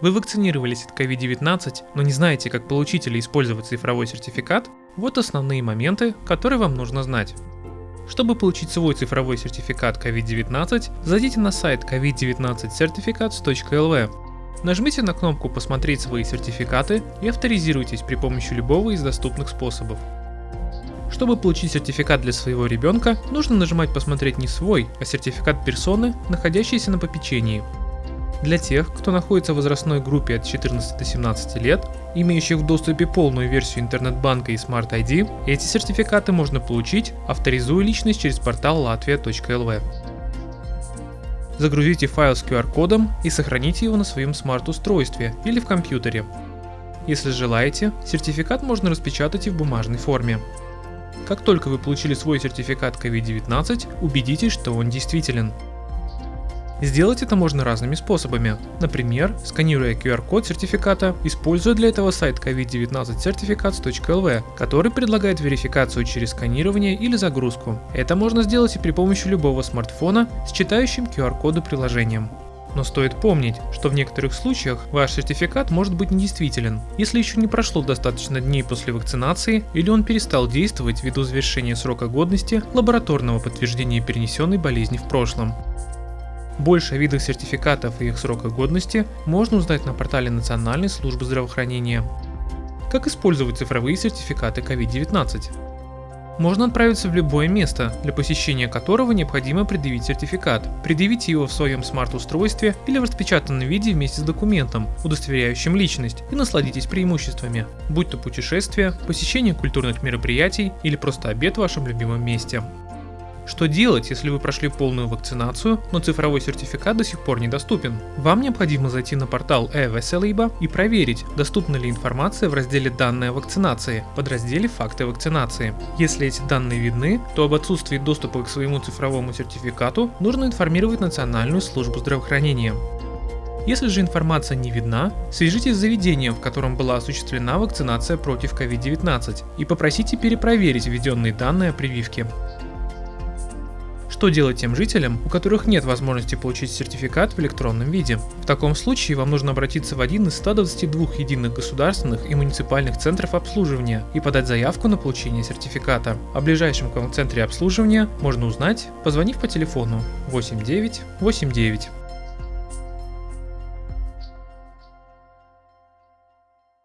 Вы вакцинировались от COVID-19, но не знаете, как получить или использовать цифровой сертификат? Вот основные моменты, которые вам нужно знать. Чтобы получить свой цифровой сертификат COVID-19, зайдите на сайт covid19certificates.lv. Нажмите на кнопку «Посмотреть свои сертификаты» и авторизируйтесь при помощи любого из доступных способов. Чтобы получить сертификат для своего ребенка, нужно нажимать «Посмотреть не свой», а сертификат персоны, находящейся на попечении. Для тех, кто находится в возрастной группе от 14 до 17 лет, имеющих в доступе полную версию интернет-банка и Smart ID, эти сертификаты можно получить, авторизуя личность через портал latvia.lv. Загрузите файл с QR-кодом и сохраните его на своем смарт-устройстве или в компьютере. Если желаете, сертификат можно распечатать и в бумажной форме. Как только вы получили свой сертификат COVID-19, убедитесь, что он действителен. Сделать это можно разными способами. Например, сканируя QR-код сертификата, используя для этого сайт covid19certificates.lv, который предлагает верификацию через сканирование или загрузку. Это можно сделать и при помощи любого смартфона с читающим QR-коды приложением. Но стоит помнить, что в некоторых случаях ваш сертификат может быть недействителен, если еще не прошло достаточно дней после вакцинации или он перестал действовать ввиду завершения срока годности лабораторного подтверждения перенесенной болезни в прошлом. Больше о видах сертификатов и их срока годности можно узнать на портале Национальной службы здравоохранения. Как использовать цифровые сертификаты COVID-19? Можно отправиться в любое место, для посещения которого необходимо предъявить сертификат. Предъявите его в своем смарт-устройстве или в распечатанном виде вместе с документом, удостоверяющим личность, и насладитесь преимуществами, будь то путешествие, посещение культурных мероприятий или просто обед в вашем любимом месте. Что делать, если вы прошли полную вакцинацию, но цифровой сертификат до сих пор недоступен? Вам необходимо зайти на портал e и проверить, доступна ли информация в разделе «Данные о вакцинации» под разделе «Факты вакцинации». Если эти данные видны, то об отсутствии доступа к своему цифровому сертификату нужно информировать Национальную службу здравоохранения. Если же информация не видна, свяжитесь с заведением, в котором была осуществлена вакцинация против COVID-19 и попросите перепроверить введенные данные о прививке. Что делать тем жителям, у которых нет возможности получить сертификат в электронном виде? В таком случае вам нужно обратиться в один из 122 единых государственных и муниципальных центров обслуживания и подать заявку на получение сертификата. О ближайшем к вам центре обслуживания можно узнать, позвонив по телефону 8989.